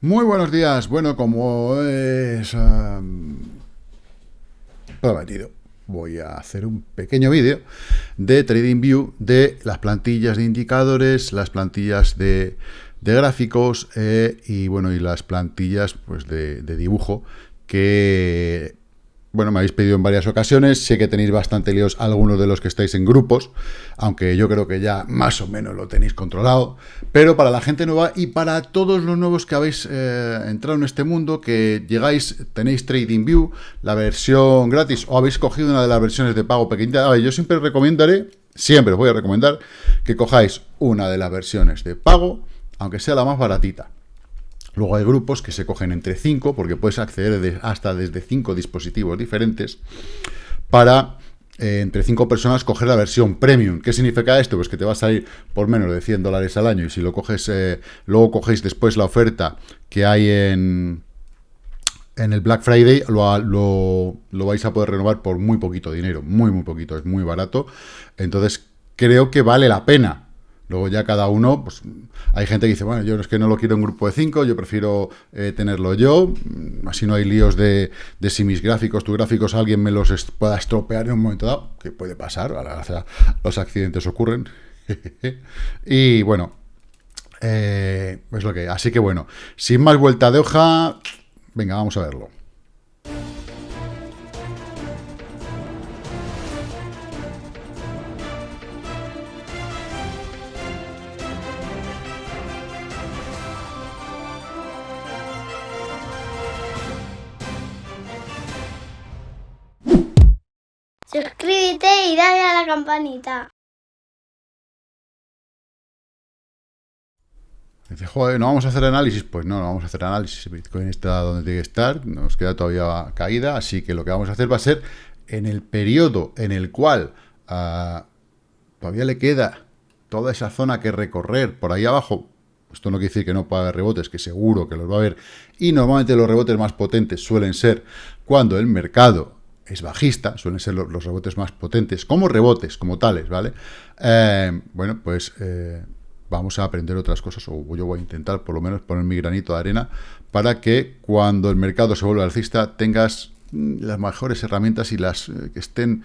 Muy buenos días. Bueno, como es prometido, voy a hacer un pequeño vídeo de TradingView de las plantillas de indicadores, las plantillas de, gráficos eh, y bueno y las plantillas pues de, de dibujo que bueno, me habéis pedido en varias ocasiones, sé que tenéis bastante líos algunos de los que estáis en grupos, aunque yo creo que ya más o menos lo tenéis controlado, pero para la gente nueva y para todos los nuevos que habéis eh, entrado en este mundo, que llegáis, tenéis TradingView, la versión gratis, o habéis cogido una de las versiones de pago pequeñita, a ver, yo siempre recomendaré, siempre os voy a recomendar, que cojáis una de las versiones de pago, aunque sea la más baratita. Luego hay grupos que se cogen entre 5, porque puedes acceder hasta desde 5 dispositivos diferentes, para eh, entre 5 personas coger la versión premium. ¿Qué significa esto? Pues que te va a salir por menos de 100 dólares al año, y si lo coges, eh, luego cogéis después la oferta que hay en, en el Black Friday, lo, lo, lo vais a poder renovar por muy poquito dinero, muy, muy poquito, es muy barato. Entonces, creo que vale la pena Luego ya cada uno, pues hay gente que dice, bueno, yo es que no lo quiero en grupo de cinco, yo prefiero eh, tenerlo yo, mm, así no hay líos de, de, si mis gráficos, tus gráficos, alguien me los pueda estropear en un momento dado, que puede pasar, los accidentes ocurren. y bueno, eh, es lo que Así que bueno, sin más vuelta de hoja, venga, vamos a verlo. Campanita. Joder, ¿no vamos a hacer análisis? Pues no, no vamos a hacer análisis. Bitcoin está donde tiene que estar, nos queda todavía caída, así que lo que vamos a hacer va a ser en el periodo en el cual uh, todavía le queda toda esa zona que recorrer por ahí abajo. Esto no quiere decir que no haber rebotes, que seguro que los va a haber. Y normalmente los rebotes más potentes suelen ser cuando el mercado es bajista, suelen ser los, rebotes más potentes, como rebotes, como tales, ¿vale? Eh, bueno, pues eh, vamos a aprender otras cosas, o yo voy a intentar por lo menos poner mi granito de arena, para que cuando el mercado se vuelva alcista tengas mm, las mejores herramientas y las eh, que estén,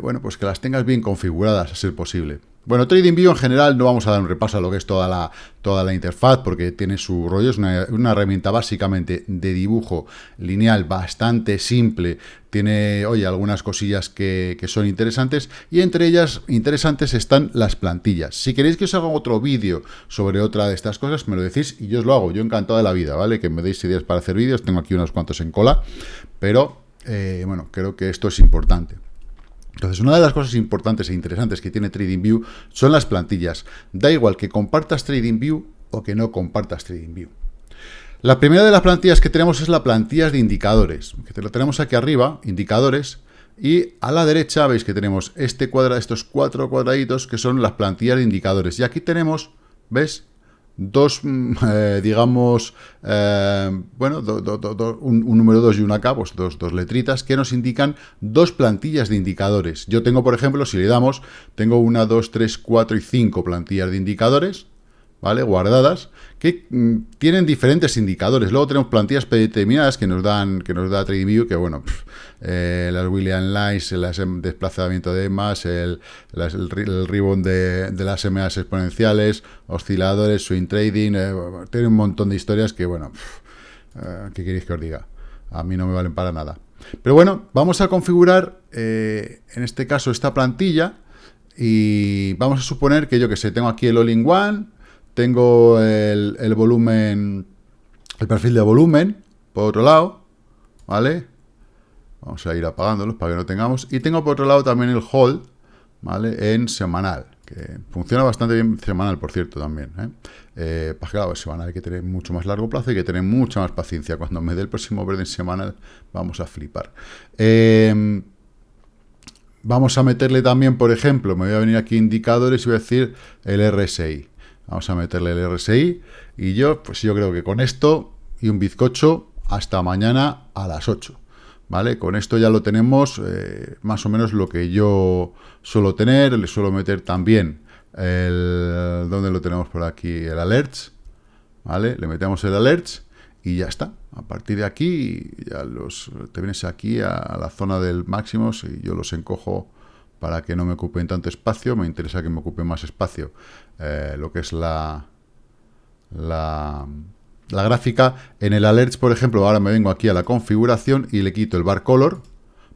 bueno, pues que las tengas bien configuradas, a ser posible. Bueno, TradingView en general no vamos a dar un repaso a lo que es toda la, toda la interfaz porque tiene su rollo, es una, herramienta básicamente de dibujo lineal bastante simple, tiene, oye, algunas cosillas que, son interesantes y entre ellas interesantes están las plantillas. Si queréis que os haga otro vídeo sobre otra de estas cosas, me lo decís y yo os lo hago, yo encantado de la vida, ¿vale? Que me deis ideas para hacer vídeos, tengo aquí unos cuantos en cola, pero, eh, bueno, creo que esto es importante. Entonces, una de las cosas importantes e interesantes que tiene TradingView son las plantillas. Da igual que compartas TradingView o que no compartas TradingView. La primera de las plantillas que tenemos es la plantilla de indicadores, que lo tenemos aquí arriba, indicadores, y a la derecha veis que tenemos este estos cuatro cuadraditos que son las plantillas de indicadores. Y aquí tenemos, ¿ves? Dos, mm, eh, digamos, eh, bueno, un, número 2 y una K, pues dos, dos letritas que nos indican dos plantillas de indicadores. Yo tengo, por ejemplo, si le damos, tengo una, dos, tres, cuatro y cinco plantillas de indicadores, ¿vale? Guardadas, que mm, tienen diferentes indicadores. Luego tenemos plantillas predeterminadas que nos dan, que nos da TradingView, que bueno, eh, las William Lines, el desplazamiento de EMAs, el, el, ribbon de, las MAs exponenciales, osciladores, swing trading, eh, tiene un montón de historias que bueno, eh, ¿qué queréis que os diga? A mí no me valen para nada. Pero bueno, vamos a configurar, en este caso, esta plantilla, y vamos a suponer que yo que sé, tengo aquí el all-in-one, tengo el, volumen, el perfil de volumen, por otro lado, ¿vale? Vamos a ir apagándolos para que no tengamos. Y tengo por otro lado también el hold, ¿vale? En semanal, que funciona bastante bien semanal, por cierto, también. ¿eh? Eh, pues claro, semanal hay que tener mucho más largo plazo hay que tener mucha más paciencia. Cuando me dé el próximo verde en semanal, vamos a flipar. Eh, vamos a meterle también, por ejemplo, me voy a venir aquí indicadores y voy a decir el RSI. Vamos a meterle el RSI. Y yo, pues yo creo que con esto y un bizcocho hasta mañana a las 8. ¿Vale? Con esto ya lo tenemos eh, más o menos lo que yo suelo tener. Le suelo meter también el... ¿Dónde lo tenemos por aquí? El alerts. ¿Vale? Le metemos el alerts. y ya está. A partir de aquí, ya los, te vienes aquí a, la zona del máximo y yo los encojo para que no me ocupen tanto espacio. Me interesa que me ocupe más espacio eh, lo que es la, la, la gráfica. En el alerts, por ejemplo, ahora me vengo aquí a la configuración y le quito el bar color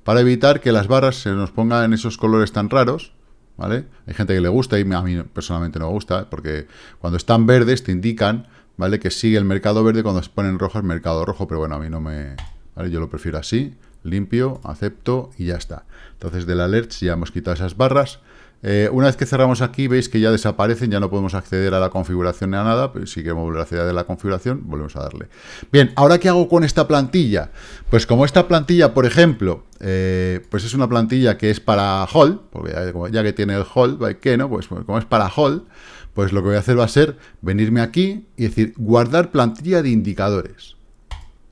para evitar que las barras se nos pongan en esos colores tan raros. ¿Vale? Hay gente que le gusta y a mí personalmente no me gusta, porque cuando están verdes te indican ¿vale? Que sigue el mercado verde, cuando se pone en rojo el mercado rojo, pero bueno, a mí no me... ¿vale? Yo lo prefiero así, limpio, acepto y ya está. Entonces del alerts ya hemos quitado esas barras. Eh, una vez que cerramos aquí, veis que ya desaparecen, ya no podemos acceder a la configuración ni a nada, pero si queremos volver a acceder a la configuración, volvemos a darle. Bien, ¿ahora qué hago con esta plantilla? Pues como esta plantilla, por ejemplo, eh, pues es una plantilla que es para Hall, porque ya, que tiene el Hall, ¿qué no? Pues, pues como es para Hall, pues lo que voy a hacer va a ser venirme aquí y decir guardar plantilla de indicadores.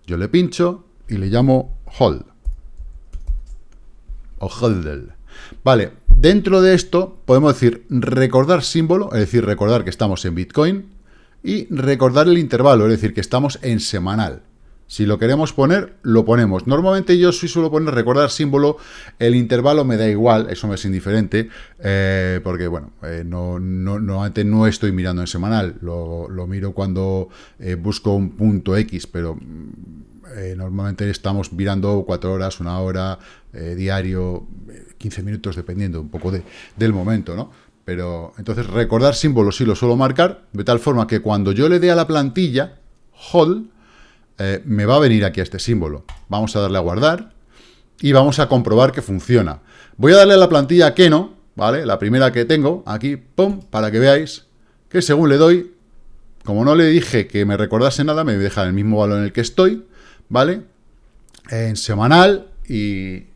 Yo le pincho y le llamo hold. O holdel. Vale, dentro de esto podemos decir recordar símbolo, es decir, recordar que estamos en Bitcoin, y recordar el intervalo, es decir, que estamos en semanal. Si lo queremos poner, lo ponemos. Normalmente yo sí suelo poner recordar símbolo, el intervalo me da igual, eso me es indiferente, eh, porque bueno, eh, no, no, antes no estoy mirando en semanal, lo, miro cuando eh, busco un punto X, pero normalmente estamos mirando cuatro horas, una hora, diario, 15 minutos, dependiendo un poco de, del momento, ¿no? Pero entonces recordar símbolo sí lo suelo marcar, de tal forma que cuando yo le dé a la plantilla, hold, eh, me va a venir aquí a este símbolo. Vamos a darle a guardar y vamos a comprobar que funciona. Voy a darle a la plantilla Keno, ¿vale? La primera que tengo, aquí, pum, para que veáis que según le doy, como no le dije que me recordase nada, me deja el mismo valor en el que estoy, ¿vale? En semanal y,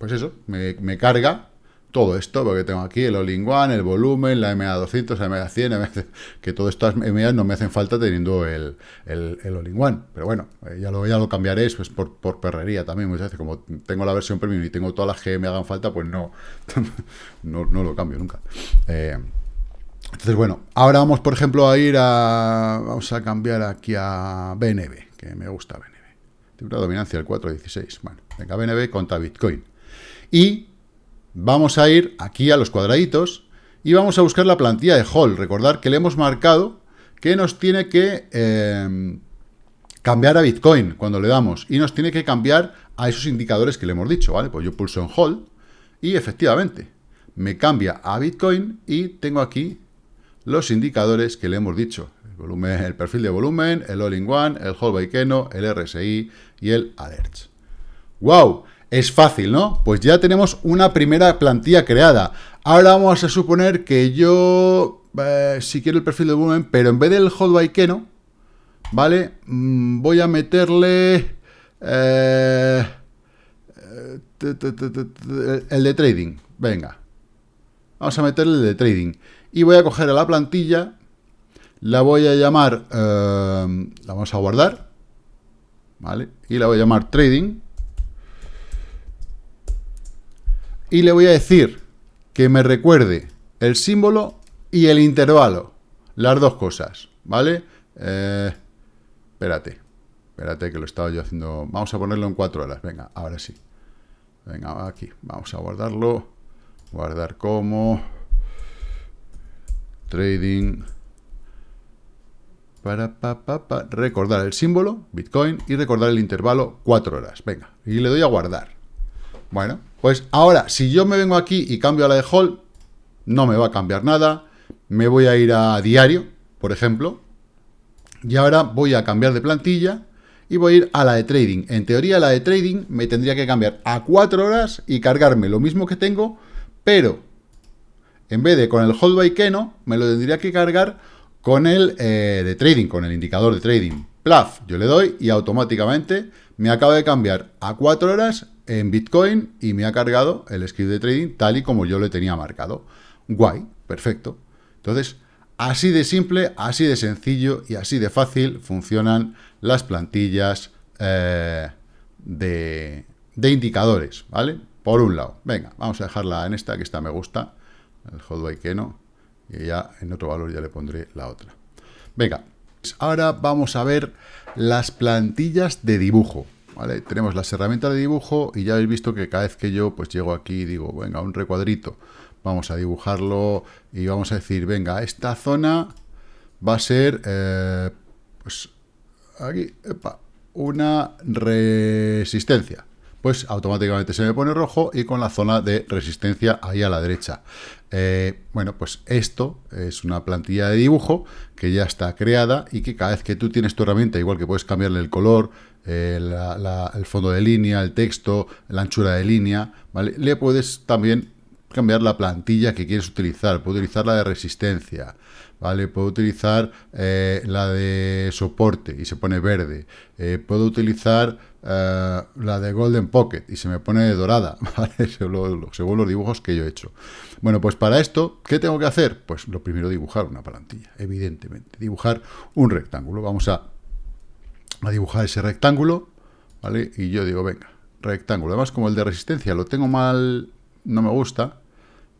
pues eso, me carga todo esto, porque tengo aquí el All-in-One, el volumen, la MA200, la MA100, que todas estas MA no me hacen falta teniendo el, el, el All-in-One. Pero bueno, eh, ya lo, cambiaré pues, por, por perrería también. Muchas veces, como tengo la versión premium y tengo todas las que me hagan falta, pues no, no, no lo cambio nunca. Eh, entonces, bueno, ahora vamos, por ejemplo, a ir a... Vamos a cambiar aquí a BNB, que me gusta BNB. Tiene una dominancia del 4.16. Bueno, venga, BNB contra Bitcoin. Y vamos a ir aquí a los cuadraditos y vamos a buscar la plantilla de Hall. Recordar que le hemos marcado que nos tiene que em, cambiar a Bitcoin cuando le damos y nos tiene que cambiar a esos indicadores que le hemos dicho, ¿vale? Pues yo pulso en Hall y efectivamente me cambia a Bitcoin y tengo aquí los indicadores que le hemos dicho. El perfil de volumen, el All-in-One, el Hall by Keno, el RSI y el Alerts. ¡Wow! Es fácil, ¿no? Pues ya tenemos una primera plantilla creada. Ahora vamos a suponer que yo, eh, si quiero el perfil de volumen, pero en vez del hold by Keno, ¿vale? Mm, voy a meterle... Eh, el de trading. Venga. Vamos a meterle el de trading. Y voy a coger a la plantilla, la voy a llamar, eh, la vamos a guardar, ¿vale? Y la voy a llamar trading. Y le voy a decir que me recuerde el símbolo y el intervalo, las dos cosas, ¿vale? Eh, espérate, espérate que lo estaba yo haciendo, vamos a ponerlo en cuatro horas, venga, ahora sí. Venga, aquí, vamos a guardarlo, guardar como, trading, para, pa, recordar el símbolo, Bitcoin, y recordar el intervalo, cuatro horas, venga, y le doy a guardar. Bueno, pues ahora, si yo me vengo aquí y cambio a la de Hall, no me va a cambiar nada. Me voy a ir a diario, por ejemplo. Y ahora voy a cambiar de plantilla y voy a ir a la de trading. En teoría, la de trading me tendría que cambiar a 4 horas y cargarme lo mismo que tengo, pero en vez de con el hold by Keno, me lo tendría que cargar con el eh, de trading, con el indicador de trading. Plaf, yo le doy y automáticamente me acaba de cambiar a 4 horas en Bitcoin y me ha cargado el script de trading tal y como yo le tenía marcado. Guay, perfecto. Entonces, así de simple, así de sencillo y así de fácil funcionan las plantillas eh, de, indicadores, ¿vale? Por un lado. Venga, vamos a dejarla en esta, que esta me gusta, el Hotway que no, y ya en otro valor ya le pondré la otra. Venga, Ahora vamos a ver las plantillas de dibujo. Tenemos las herramientas de dibujo y ya habéis visto que cada vez que yo pues llego aquí y digo, venga, un recuadrito, vamos a dibujarlo y vamos a decir, venga, esta zona va a ser, eh, pues aquí, una resistencia pues automáticamente se me pone rojo y con la zona de resistencia ahí a la derecha. Eh, bueno, pues esto es una plantilla de dibujo que ya está creada y que cada vez que tú tienes tu herramienta, igual que puedes cambiarle el color, eh, el fondo de línea, el texto, la anchura de línea, ¿vale? Le puedes también cambiar la plantilla que quieres utilizar, puedes utilizar la de resistencia, ¿vale? Puedo utilizar eh, la de soporte y se pone verde. puedo utilizar eh, la de Golden Pocket y se me pone dorada, según los dibujos que yo he hecho. Bueno, pues para esto, ¿qué tengo que hacer? Pues lo primero dibujar una plantilla, evidentemente. Dibujar un rectángulo. Vamos a, a dibujar ese rectángulo, ¿vale? Y yo digo, venga, rectángulo. Además, como el de resistencia lo tengo mal, no me gusta,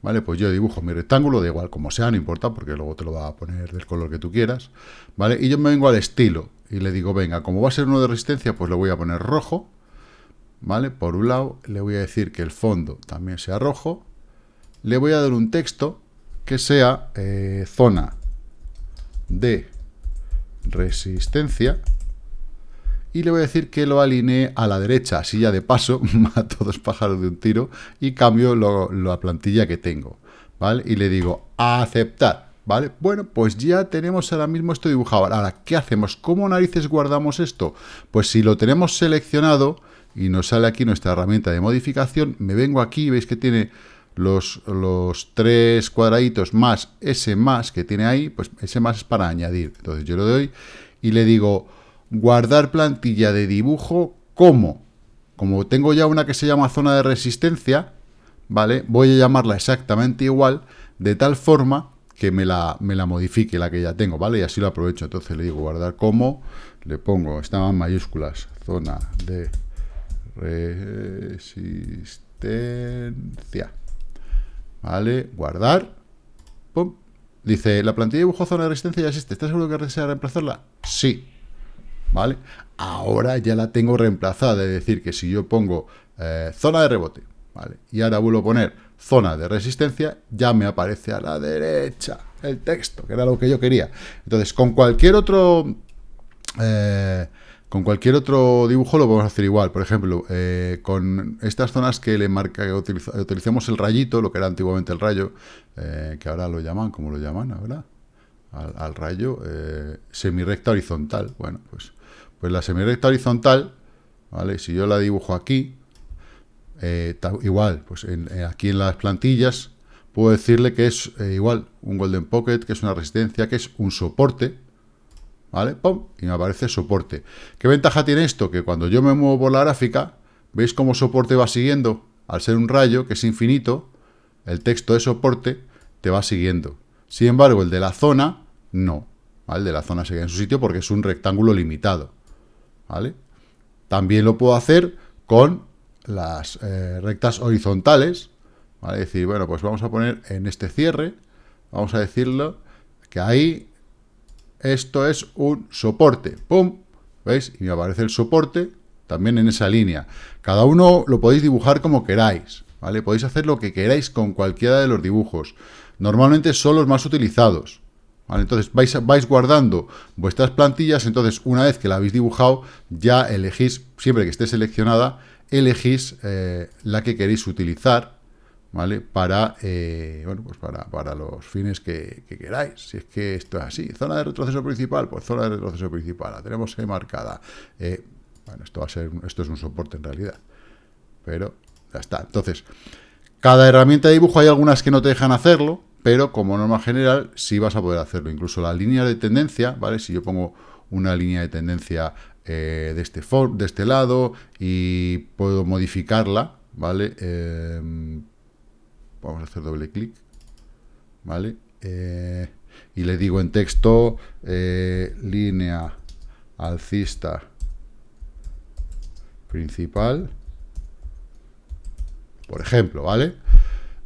¿vale? Pues yo dibujo mi rectángulo, da igual como sea, no importa, porque luego te lo va a poner del color que tú quieras, ¿vale? Y yo me vengo al estilo, y le digo, venga, como va a ser uno de resistencia, pues le voy a poner rojo, ¿vale? Por un lado, le voy a decir que el fondo también sea rojo, le voy a dar un texto que sea eh, zona de resistencia, y le voy a decir que lo alinee a la derecha, así ya de paso mato dos pájaros de un tiro y cambio la plantilla que tengo, ¿vale? Y le digo, aceptar. ¿Vale? Bueno, pues ya tenemos ahora mismo esto dibujado. Ahora, ¿qué hacemos? ¿Cómo narices guardamos esto? Pues si lo tenemos seleccionado y nos sale aquí nuestra herramienta de modificación, me vengo aquí, veis que tiene los, los tres cuadraditos más ese más que tiene ahí, pues ese más es para añadir. Entonces yo le doy y le digo guardar plantilla de dibujo como, como tengo ya una que se llama zona de resistencia, ¿vale? Voy a llamarla exactamente igual, de tal forma que me la, me la modifique la que ya tengo, ¿vale? Y así lo aprovecho. Entonces le digo guardar como, le pongo, estaban mayúsculas, zona de resistencia. ¿Vale? Guardar. Pum. Dice, la plantilla de dibujo zona de resistencia ya existe. ¿Estás seguro que desea reemplazarla? Sí. ¿Vale? Ahora ya la tengo reemplazada. Es decir, que si yo pongo eh, zona de rebote, ¿vale? Y ahora vuelvo a poner zona de resistencia, ya me aparece a la derecha el texto, que era lo que yo quería. Entonces, con cualquier otro... Eh, con cualquier otro dibujo lo podemos hacer igual. Por ejemplo, eh, con estas zonas que le marca, que utilizamos el rayito, lo que era antiguamente el rayo, eh, que ahora lo llaman, ¿cómo lo llaman ahora? Al, al rayo, semirecta horizontal. Bueno, pues, pues la semirecta horizontal, ¿vale? Si yo la dibujo aquí, eh, igual, pues eh, aquí en las plantillas puedo decirle que es eh, igual un Golden Pocket, que es una resistencia, que es un soporte, ¿vale? ¡Pum! Y me aparece soporte. ¿Qué ventaja tiene esto? Que cuando yo me muevo por la gráfica, ¿veis cómo soporte va siguiendo? Al ser un rayo, que es infinito, el texto de soporte te va siguiendo. Sin embargo, el de la zona, no. El de la zona sigue en su sitio porque es un rectángulo limitado. ¿Vale? También lo puedo hacer con las eh, rectas horizontales, ¿vale? decir, bueno, pues vamos a poner en este cierre, vamos a decirlo, que ahí esto es un soporte, ¡pum! ¿Veis? Y me aparece el soporte también en esa línea. Cada uno lo podéis dibujar como queráis, ¿vale? Podéis hacer lo que queráis con cualquiera de los dibujos. Normalmente son los más utilizados, Entonces vais, vais guardando vuestras plantillas, entonces una vez que la habéis dibujado, ya elegís, siempre que esté seleccionada, elegís eh, la que queréis utilizar, ¿vale? Para, eh, bueno, pues para, para, los fines que, queráis. Si es que esto es así. Zona de retroceso principal, pues zona de retroceso principal. La tenemos ahí marcada. Eh, bueno, esto va a ser, esto es un soporte en realidad. Pero ya está. Entonces, cada herramienta de dibujo hay algunas que no te dejan hacerlo, pero como norma general sí vas a poder hacerlo. Incluso la línea de tendencia, ¿vale? Si yo pongo una línea de tendencia eh, de, este de este lado y puedo modificarla, ¿vale? Em, vamos a hacer doble clic, ¿vale? Eh, y le digo en texto eh, línea alcista principal, por ejemplo, ¿vale?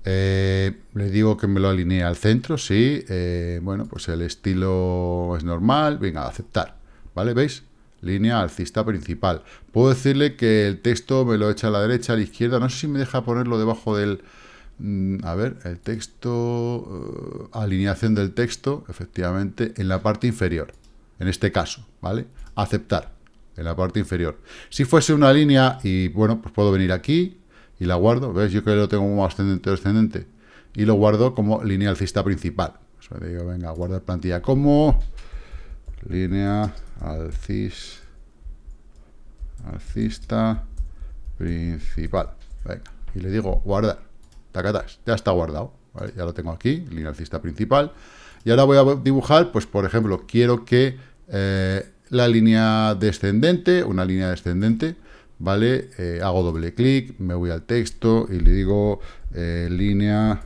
Eh, le digo que me lo alinee al centro, sí. Eh, bueno, pues el estilo es normal. Venga, aceptar. ¿Vale? ¿Veis? Línea alcista principal. Puedo decirle que el texto me lo echa a la derecha, a la izquierda. No sé si me deja ponerlo debajo del... Mm, a ver, el texto... Eh, alineación del texto, efectivamente, en la parte inferior. En este caso, ¿vale? Aceptar. En la parte inferior. Si fuese una línea y, bueno, pues puedo venir aquí y la guardo. ¿Ves? Yo que lo tengo como ascendente o descendente. Y lo guardo como línea alcista principal. O digo, venga, guardar plantilla como línea alcis, alcista principal. Venga, y le digo guardar. Tacatas, ya está guardado. Ya lo tengo aquí, línea alcista principal. Y ahora voy a dibujar, pues por ejemplo, quiero que eh, la línea descendente, una línea descendente, ¿vale? Eh, hago doble clic, me voy al texto y le digo eh, línea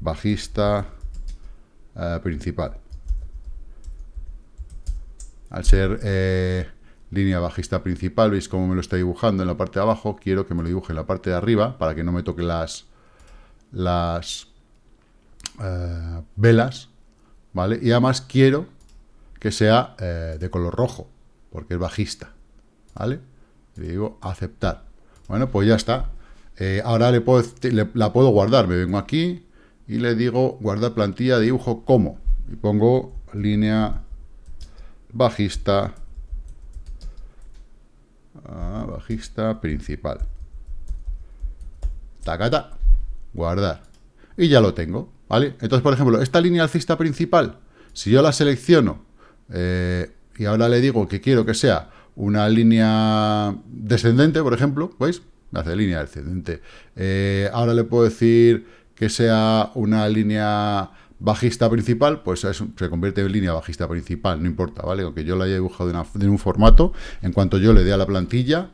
bajista principal. Al ser eh, línea bajista principal, veis cómo me lo está dibujando en la parte de abajo, quiero que me lo dibuje en la parte de arriba, para que no me toque las, las eh, velas, ¿vale? Y además quiero que sea eh, de color rojo, porque es bajista, ¿vale? Le digo aceptar. Bueno, pues ya está. ahora le puedo, la puedo guardar. Me vengo aquí y le digo guardar plantilla dibujo como. Y pongo línea bajista, ah, bajista principal. Tacata, guardar. Y ya lo tengo, ¿vale? Entonces, por ejemplo, esta línea alcista principal, si yo la selecciono eh, y ahora le digo que quiero que sea una línea descendente, por ejemplo, ¿veis? Hace línea descendente. Eh, ahora le puedo decir que sea una línea bajista principal, pues se convierte en línea bajista principal, no importa, ¿vale? Aunque yo la haya dibujado en, un formato, en cuanto yo le dé a la plantilla,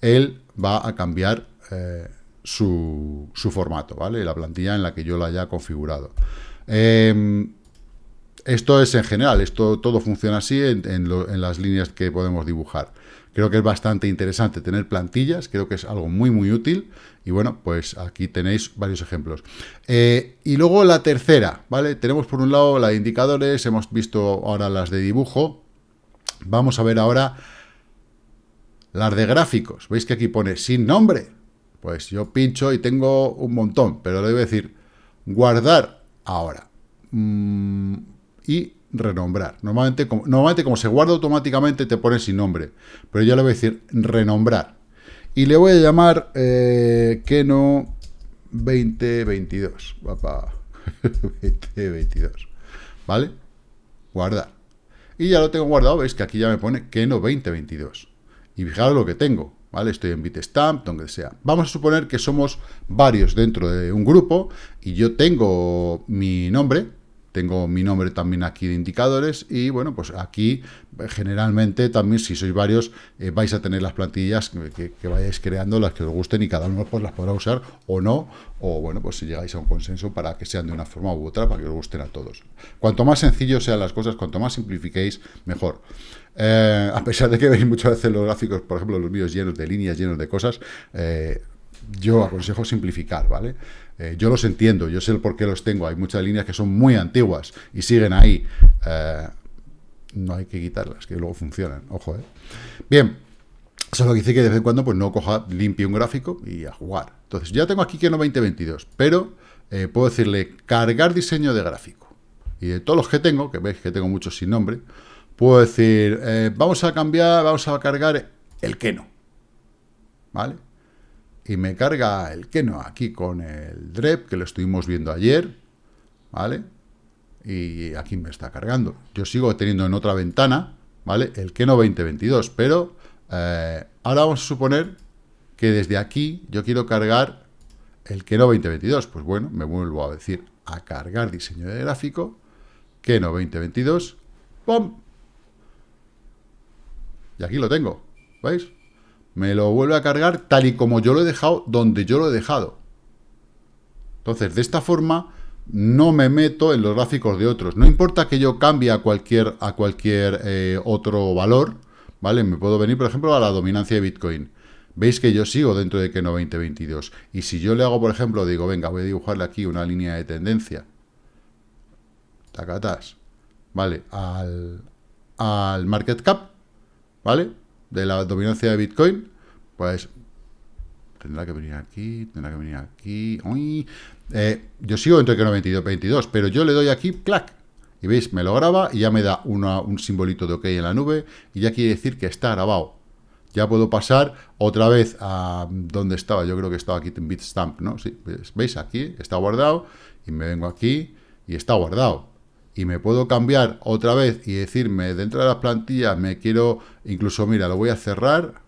él va a cambiar eh, su, formato, ¿vale? La plantilla en la que yo la haya configurado. Em, esto es en general, esto todo funciona así en las líneas que podemos dibujar. Creo que es bastante interesante tener plantillas, creo que es algo muy, muy útil. Y bueno, pues aquí tenéis varios ejemplos. Eh, y luego la tercera, ¿vale? Tenemos por un lado la de indicadores, hemos visto ahora las de dibujo. Vamos a ver ahora las de gráficos. ¿Veis que aquí pone sin nombre? Pues yo pincho y tengo un montón, pero le voy decir guardar ahora. Mm, y renombrar. Normalmente como, normalmente, como se guarda automáticamente, te pone sin nombre. Pero yo le voy a decir renombrar. Y le voy a llamar eh, Keno 2022. Papá. 2022. ¿Vale? Guardar. Y ya lo tengo guardado. Veis que aquí ya me pone Keno 2022. Y fijaros lo que tengo. ¿Vale? Estoy en Bitstamp, donde sea. Vamos a suponer que somos varios dentro de un grupo y yo tengo mi nombre, tengo mi nombre también aquí de indicadores y bueno, pues aquí eh, generalmente también si sois varios eh, vais a tener las plantillas que, vayáis creando, las que os gusten y cada uno pues las podrá usar o no, o bueno, pues si llegáis a un consenso para que sean de una forma u otra, para que os gusten a todos. Cuanto más sencillo sean las cosas, cuanto más simplifiquéis, mejor. Eh, a pesar de que veis muchas veces los gráficos, por ejemplo, los míos llenos de líneas, llenos de cosas, yo aconsejo simplificar, ¿vale? Eh, yo los entiendo, yo sé el por qué los tengo. Hay muchas líneas que son muy antiguas y siguen ahí. Eh, no hay que quitarlas, que luego funcionan. Ojo, ¿eh? Bien, eso es lo que dice que de vez en cuando pues no coja, limpie un gráfico y a jugar. Entonces, ya tengo aquí que no 2022, pero eh, puedo decirle cargar diseño de gráfico. Y de todos los que tengo, que veis que tengo muchos sin nombre, puedo decir, vamos a cambiar, vamos a cargar el que no. ¿Vale? Y me carga el Keno aquí con el Drep, que lo estuvimos viendo ayer, ¿vale? Y aquí me está cargando. Yo sigo teniendo en otra ventana, ¿vale? El Keno 2022, pero eh, ahora vamos a suponer que desde aquí yo quiero cargar el Keno 2022. Pues bueno, me vuelvo a decir a cargar diseño de gráfico, Keno 2022, ¡pum! Y aquí lo tengo, ¿veis? Me lo vuelve a cargar tal y como yo lo he dejado, donde yo lo he dejado. Entonces, de esta forma, no me meto en los gráficos de otros. No importa que yo cambie a cualquier, a cualquier eh, otro valor, ¿vale? Me puedo venir, por ejemplo, a la dominancia de Bitcoin. veis que yo sigo dentro de Keno 2022. Y si yo le hago, por ejemplo, digo, venga, voy a dibujarle aquí una línea de tendencia, tacatas, ¿vale? Al, al market cap, ¿vale? De la dominancia de Bitcoin, pues tendrá que venir aquí, tendrá que venir aquí. Uy. Eh, yo sigo entre Keno 22, 22, pero yo le doy aquí, clac, y veis, me lo graba y ya me da un simbolito de OK en la nube y ya quiere decir que está grabado. Ya puedo pasar otra vez a donde estaba. Yo creo que estaba aquí en Bitstamp, ¿no? Sí, ¿veis? Aquí está guardado y me vengo aquí y está guardado. Y me puedo cambiar otra vez y decirme dentro de las plantillas me quiero, incluso mira, lo voy a cerrar,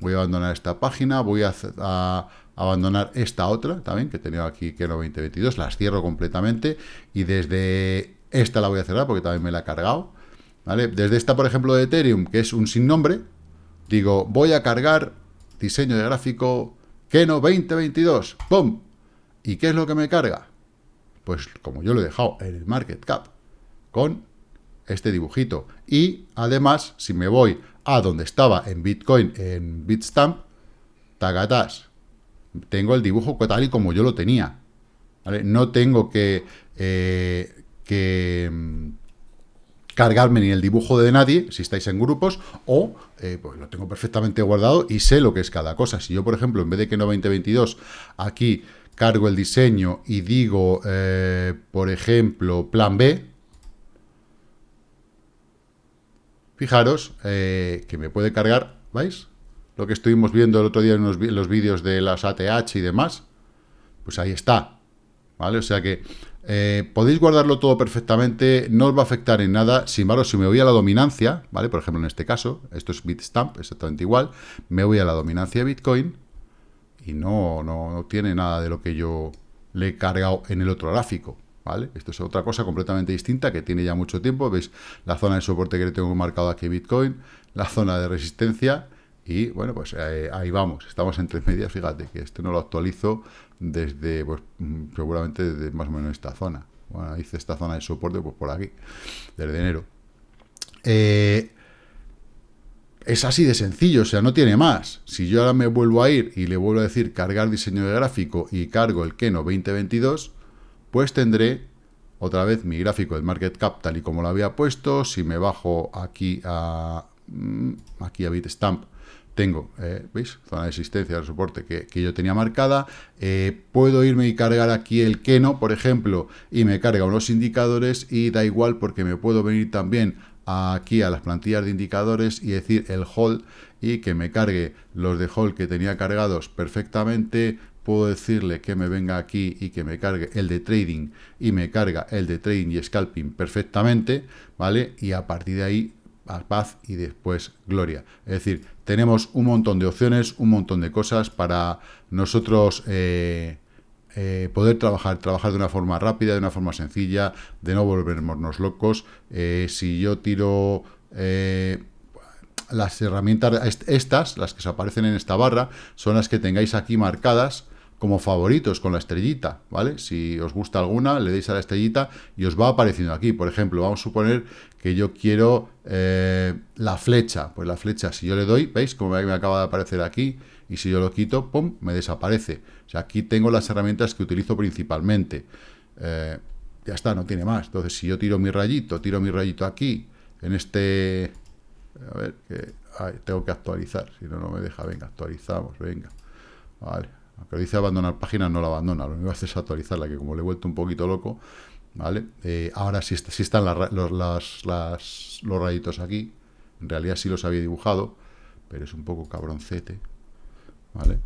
voy a abandonar esta página, voy a, abandonar esta otra también que tenía aquí que era 2022, las cierro completamente y desde esta la voy a cerrar porque también me la he cargado. ¿vale? Desde esta, por ejemplo, de Ethereum, que es un sin nombre, digo, voy a cargar diseño de gráfico Keno 2022. ¡Pum! ¿Y qué es lo que me carga? Pues como yo lo he dejado en el market cap, con este dibujito. Y además, si me voy a donde estaba en Bitcoin, en Bitstamp, tagatas, tengo el dibujo tal y como yo lo tenía. No tengo que eh, mm, cargarme ni el dibujo de nadie, si estáis en grupos, o eh, pues lo tengo perfectamente guardado y sé lo que es cada cosa. Si yo, por ejemplo, en vez de que no 2022, aquí cargo el diseño y digo, eh, por ejemplo, plan B, fijaros eh, que me puede cargar, ¿veis? Lo que estuvimos viendo el otro día en los, vídeos de las ATH y demás, pues ahí está, ¿vale? O sea que eh, podéis guardarlo todo perfectamente, no os va a afectar en nada. Sin embargo, si me voy a la dominancia, ¿vale? Por ejemplo, en este caso, esto es Bitstamp, exactamente igual, me voy a la dominancia de Bitcoin y no, no, tiene nada de lo que yo le he cargado en el otro gráfico, ¿vale? Esto es otra cosa completamente distinta que tiene ya mucho tiempo. Veis la zona de soporte que le tengo marcado aquí Bitcoin, la zona de resistencia y, bueno, pues eh, ahí vamos. Estamos entre medias, fíjate, que este no lo actualizo desde, pues, mm, seguramente desde más o menos esta zona. Bueno, hice esta zona de soporte, pues por aquí, desde enero. Eh, es así de sencillo, o sea, no tiene más. Si yo ahora me vuelvo a ir y le vuelvo a decir cargar diseño de gráfico y cargo el Keno 2022, pues tendré otra vez mi gráfico del Market Cap tal y como lo había puesto. Si me bajo aquí a, mm, aquí a Bitstamp, tengo, eh, ¿veis? Zona de existencia de soporte que, yo tenía marcada. Eh, puedo irme y cargar aquí el Keno, por ejemplo, y me carga unos indicadores y da igual porque me puedo venir también aquí a las plantillas de indicadores y decir el hold y que me cargue los de hold que tenía cargados perfectamente. Puedo decirle que me venga aquí y que me cargue el de trading y me carga el de trading y scalping perfectamente, ¿vale? Y a partir de ahí paz y después gloria. Es decir, tenemos un montón de opciones, un montón de cosas para nosotros eh, eh, poder trabajar, trabajar de una forma rápida, de una forma sencilla, de no volvernos locos. Eh, si yo tiro las herramientas, estas, las que se aparecen en esta barra, son las que tengáis aquí marcadas, como favoritos con la estrellita, ¿vale? Si os gusta alguna, le deis a la estrellita y os va apareciendo aquí. Por ejemplo, vamos a suponer que yo quiero eh, la flecha. Pues la flecha, si yo le doy, ¿veis? Como me acaba de aparecer aquí. Y si yo lo quito, ¡pum!, me desaparece. O sea, aquí tengo las herramientas que utilizo principalmente. Eh, ya está, no tiene más. Entonces, si yo tiro mi rayito, tiro mi rayito aquí, en este... A ver, que tengo que actualizar, si no, no me deja. Venga, actualizamos, venga. Vale, aunque dice abandonar página, no la abandona, lo único que hace es actualizarla, que como le he vuelto un poquito loco, ¿vale? Eh, ahora sí, están los, los rayitos aquí, en realidad sí los había dibujado, pero es un poco cabroncete, ¿vale?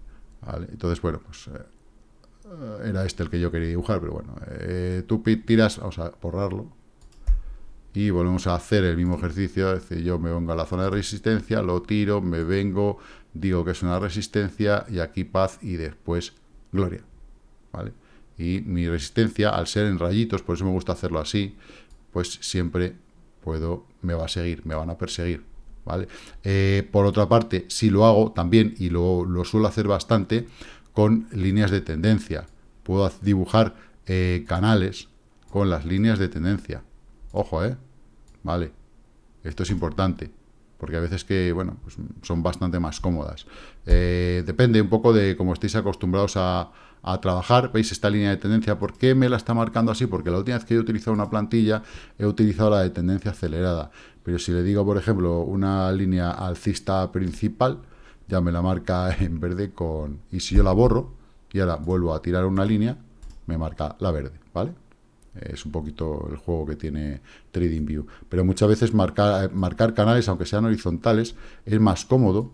Entonces, bueno, pues eh, era este el que yo quería dibujar, pero bueno, eh, tú tiras, vamos a borrarlo, y volvemos a hacer el mismo ejercicio, es decir, yo me vengo a la zona de resistencia, lo tiro, me vengo, digo que es una resistencia, y aquí paz, y después gloria, ¿vale? Y mi resistencia, al ser en rayitos, por eso me gusta hacerlo así, pues siempre puedo, me va a seguir, me van a perseguir, ¿vale? Eh, por otra parte, si lo hago también, y lo, suelo hacer bastante, con líneas de tendencia, puedo dibujar eh, canales con las líneas de tendencia, ojo, ¿eh? Vale, esto es importante. porque a veces que, bueno, pues son bastante más cómodas. Eh, depende un poco de cómo estéis acostumbrados a, a, trabajar. ¿Veis esta línea de tendencia? ¿Por qué me la está marcando así? Porque la última vez que he utilizado una plantilla, he utilizado la de tendencia acelerada. Pero si le digo, por ejemplo, una línea alcista principal, ya me la marca en verde con... Y si yo la borro, y ahora vuelvo a tirar una línea, me marca la verde, ¿vale? Es un poquito el juego que tiene TradingView. Pero muchas veces marcar, canales, aunque sean horizontales, es más cómodo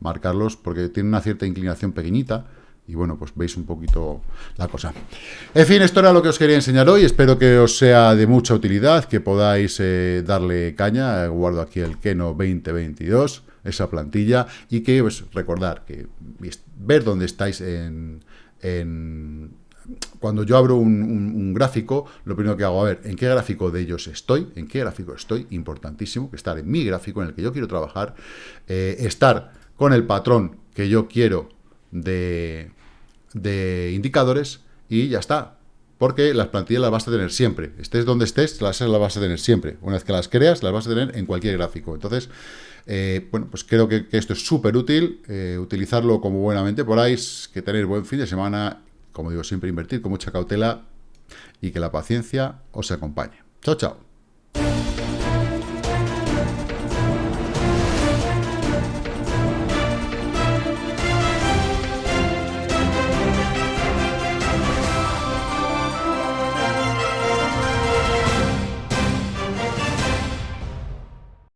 marcarlos porque tiene una cierta inclinación pequeñita. Y bueno, pues veis un poquito la cosa. En fin, esto era lo que os quería enseñar hoy. Espero que os sea de mucha utilidad, que podáis eh, darle caña. Guardo aquí el Keno 2022, esa plantilla. Y que, pues, recordar que ver dónde estáis en, en cuando yo abro un, gráfico, lo primero que hago, a ver, ¿en qué gráfico de ellos estoy? ¿En qué gráfico estoy? Importantísimo, que estar en mi gráfico en el que yo quiero trabajar, eh, estar con el patrón que yo quiero de, de indicadores y ya está. Porque las plantillas las vas a tener siempre. Estés donde estés, las, vas a tener siempre. Una vez que las creas, las vas a tener en cualquier gráfico. Entonces, eh, bueno, pues creo que, esto es súper útil. Eh, utilizarlo como buenamente podáis, que tener buen fin de semana como digo, siempre invertir con mucha cautela y que la paciencia os acompañe. Chao, chao.